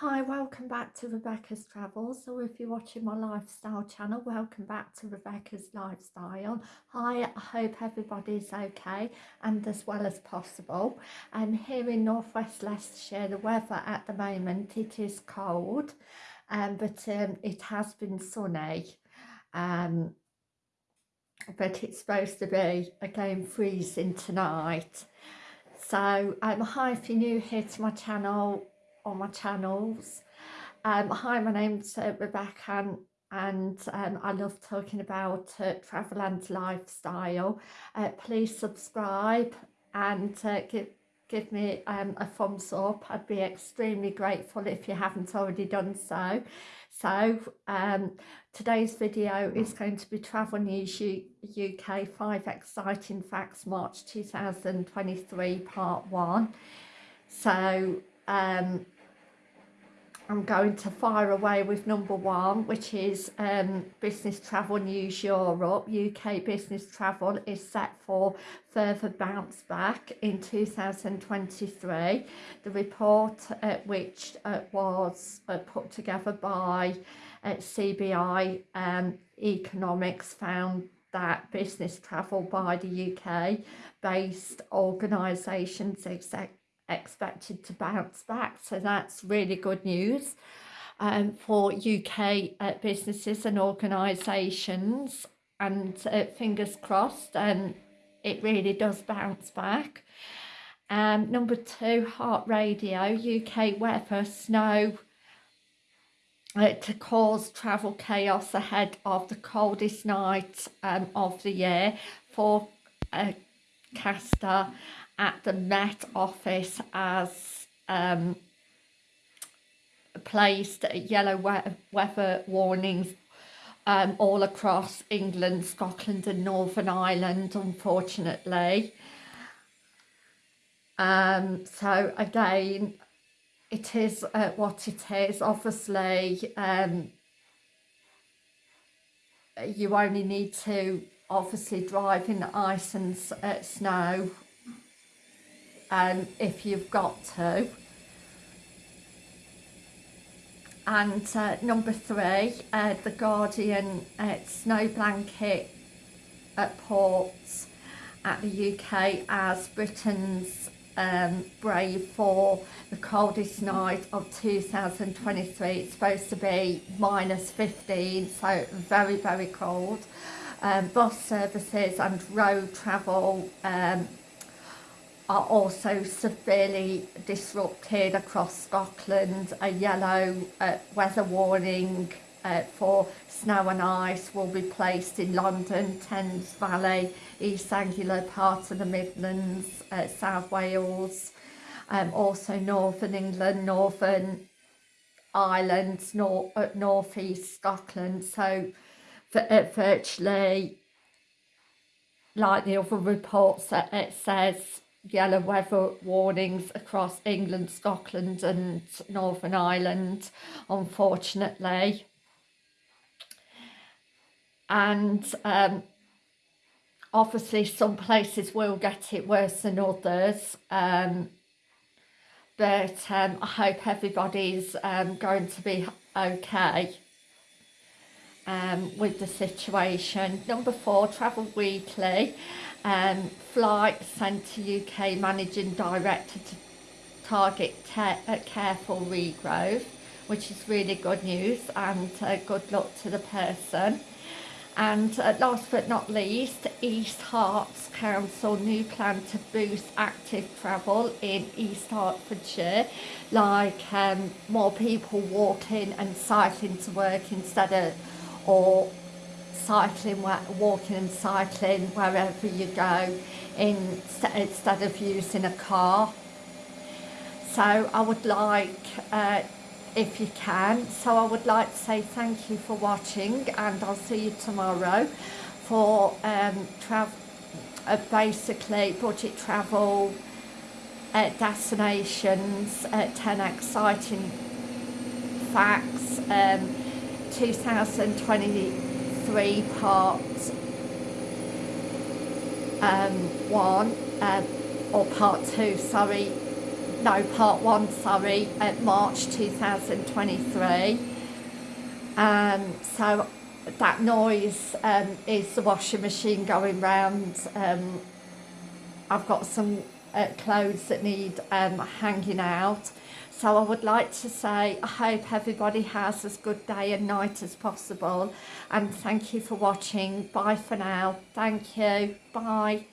Hi, welcome back to Rebecca's Travels, or if you're watching my lifestyle channel, welcome back to Rebecca's Lifestyle. Hi, I hope everybody's okay and as well as possible. And um, here in Northwest Leicestershire, the weather at the moment, it is cold, um, but um, it has been sunny. Um, but it's supposed to be again freezing tonight. So um, hi if you're new here to my channel, on my channels. Um, hi, my name's uh, Rebecca and, and um, I love talking about uh, travel and lifestyle. Uh, please subscribe and uh, give give me um, a thumbs up. I'd be extremely grateful if you haven't already done so. So um, today's video is going to be Travel News U UK 5 Exciting Facts March 2023 Part 1. So um, I'm going to fire away with number one, which is um, Business Travel News Europe. UK business travel is set for further bounce back in 2023. The report, uh, which uh, was uh, put together by uh, CBI um, Economics, found that business travel by the UK based organisations, etc expected to bounce back. So that's really good news um, for UK uh, businesses and organisations. And uh, fingers crossed, and um, it really does bounce back. Um, number two, Heart Radio, UK weather, snow uh, to cause travel chaos ahead of the coldest night um, of the year for uh, Caster at the Met Office as um, placed yellow we weather warnings um, all across England, Scotland and Northern Ireland, unfortunately. Um, so again, it is uh, what it is. Obviously, um, you only need to obviously drive in ice and uh, snow um, if you've got to. And uh, number three, uh, The Guardian uh, snow blanket at ports at the UK as Britain's um, brave for the coldest night of 2023. It's supposed to be minus 15, so very, very cold. Um, bus services and road travel um, are also severely disrupted across Scotland. A yellow uh, weather warning uh, for snow and ice will be placed in London, Thames Valley, East Anglia parts of the Midlands, uh, South Wales, um, also Northern England, Northern Ireland, North, uh, North East Scotland. So uh, virtually, like the other reports, uh, it says yellow weather warnings across England, Scotland and Northern Ireland, unfortunately. And um, obviously some places will get it worse than others. Um, but um, I hope everybody's um, going to be okay um, with the situation. Number four, Travel Weekly um, Flight Centre UK Managing Director to target uh, careful regrowth, which is really good news and uh, good luck to the person. And uh, last but not least, East Herts Council new plan to boost active travel in East Hertfordshire, like um, more people walking and cycling to work instead of, or cycling, walking and cycling wherever you go in, instead of using a car. So I would like, uh, if you can, so I would like to say thank you for watching and I'll see you tomorrow for um, uh, basically budget travel uh, destinations, uh, 10 exciting facts, um, 2020 part um, one um, or part two sorry no, part one, sorry, at March 2023. Um, so that noise um, is the washing machine going round. Um, I've got some uh, clothes that need um, hanging out. So I would like to say I hope everybody has as good day and night as possible and thank you for watching. Bye for now. Thank you. Bye.